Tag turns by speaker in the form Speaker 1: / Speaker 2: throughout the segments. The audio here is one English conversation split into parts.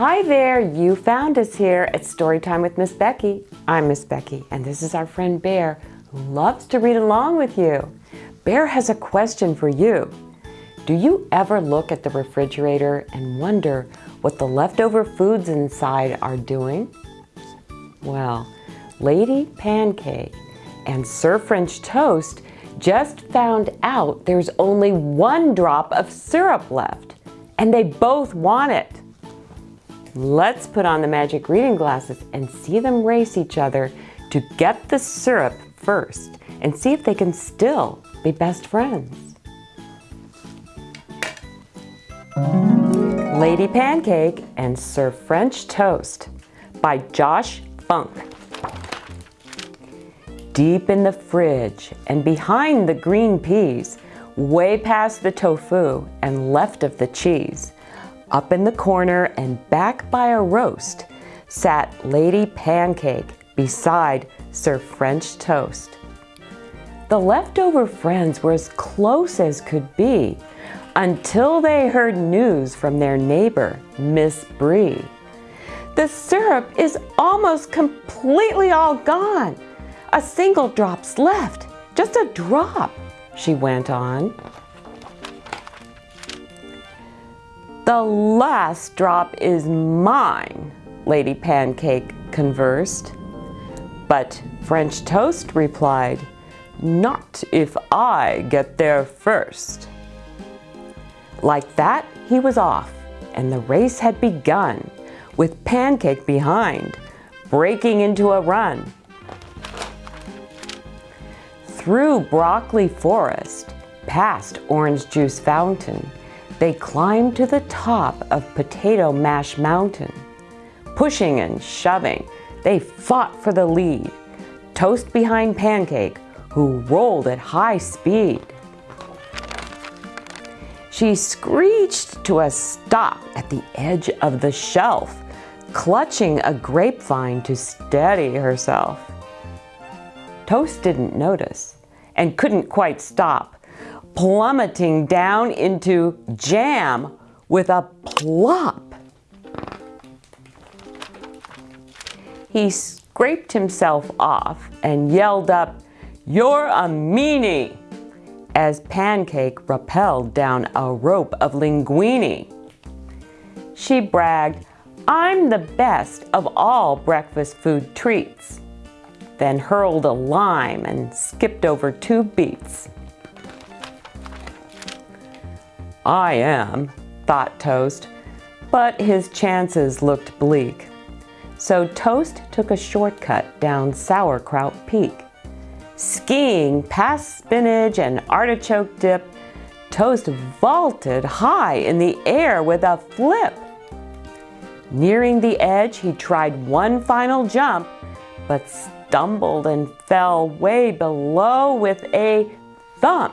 Speaker 1: Hi there, you found us here at Storytime with Miss Becky. I'm Miss Becky and this is our friend Bear who loves to read along with you. Bear has a question for you. Do you ever look at the refrigerator and wonder what the leftover foods inside are doing? Well, Lady Pancake and Sir French Toast just found out there's only one drop of syrup left and they both want it. Let's put on the magic reading glasses and see them race each other to get the syrup first and see if they can still be best friends. Lady Pancake and Sir French Toast by Josh Funk. Deep in the fridge and behind the green peas, way past the tofu and left of the cheese, up in the corner and back by a roast sat Lady Pancake beside Sir French Toast. The leftover friends were as close as could be until they heard news from their neighbor, Miss Brie. The syrup is almost completely all gone. A single drop's left, just a drop, she went on. The last drop is mine, Lady Pancake conversed. But French Toast replied, not if I get there first. Like that, he was off, and the race had begun, with Pancake behind, breaking into a run. Through broccoli forest, past orange juice fountain, they climbed to the top of Potato Mash Mountain. Pushing and shoving, they fought for the lead. Toast behind Pancake, who rolled at high speed. She screeched to a stop at the edge of the shelf, clutching a grapevine to steady herself. Toast didn't notice and couldn't quite stop plummeting down into jam with a plop. He scraped himself off and yelled up, You're a meanie! as Pancake rappelled down a rope of linguine. She bragged, I'm the best of all breakfast food treats, then hurled a lime and skipped over two beets. I am, thought Toast, but his chances looked bleak. So Toast took a shortcut down Sauerkraut Peak. Skiing past spinach and artichoke dip, Toast vaulted high in the air with a flip. Nearing the edge, he tried one final jump, but stumbled and fell way below with a thump.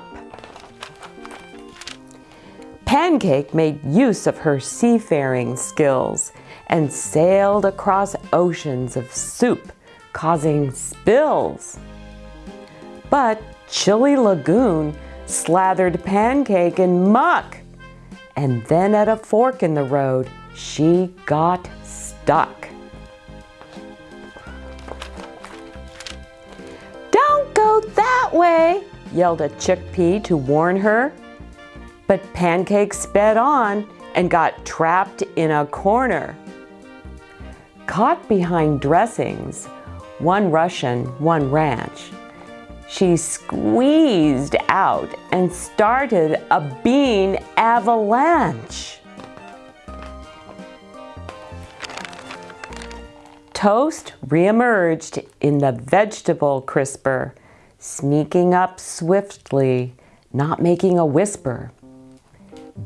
Speaker 1: Pancake made use of her seafaring skills and sailed across oceans of soup, causing spills. But Chili Lagoon slathered Pancake in muck, and then at a fork in the road, she got stuck. Don't go that way, yelled a chickpea to warn her. But Pancake sped on and got trapped in a corner. Caught behind dressings, one Russian, one ranch, she squeezed out and started a bean avalanche. Toast reemerged in the vegetable crisper, sneaking up swiftly, not making a whisper.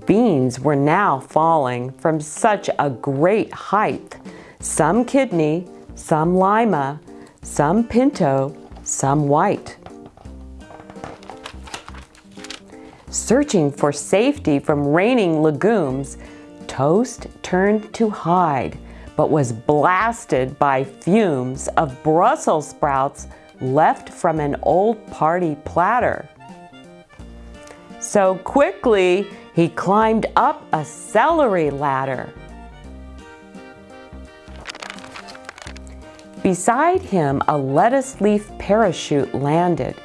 Speaker 1: Beans were now falling from such a great height, some kidney, some lima, some pinto, some white. Searching for safety from raining legumes, Toast turned to hide, but was blasted by fumes of Brussels sprouts left from an old party platter. So quickly, he climbed up a celery ladder. Beside him, a lettuce leaf parachute landed.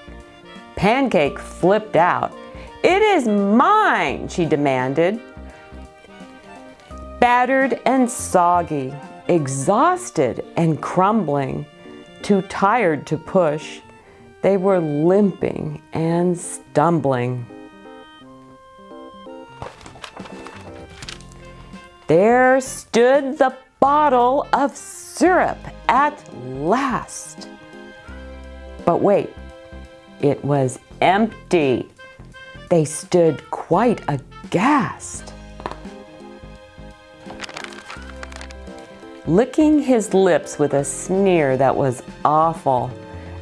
Speaker 1: Pancake flipped out. It is mine, she demanded. Battered and soggy, exhausted and crumbling, too tired to push, they were limping and stumbling. There stood the bottle of syrup at last. But wait, it was empty. They stood quite aghast. Licking his lips with a sneer that was awful,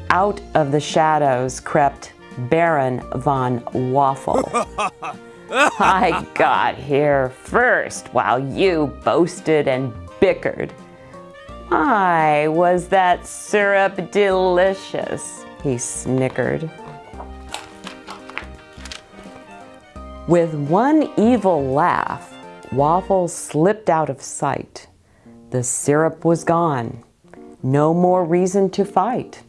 Speaker 1: out of the shadows crept Baron von Waffle. I got here first while you boasted and bickered. My, was that syrup delicious, he snickered. With one evil laugh, Waffle slipped out of sight. The syrup was gone. No more reason to fight.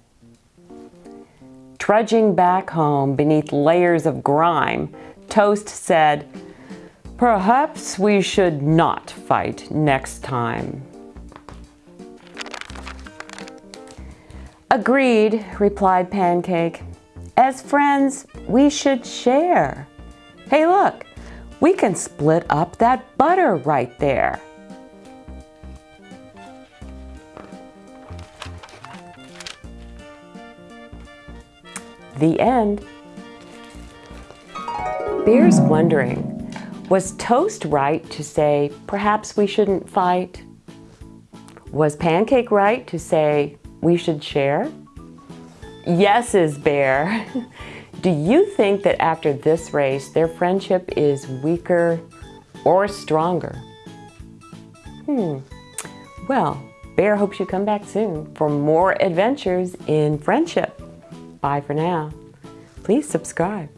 Speaker 1: Trudging back home beneath layers of grime, Toast said, Perhaps we should not fight next time. Agreed, replied Pancake. As friends, we should share. Hey, look, we can split up that butter right there. The end. Bear's wondering, was Toast right to say, perhaps we shouldn't fight? Was Pancake right to say, we should share? Yes is Bear. Do you think that after this race, their friendship is weaker or stronger? Hmm. Well, Bear hopes you come back soon for more adventures in friendship. Bye for now. Please subscribe.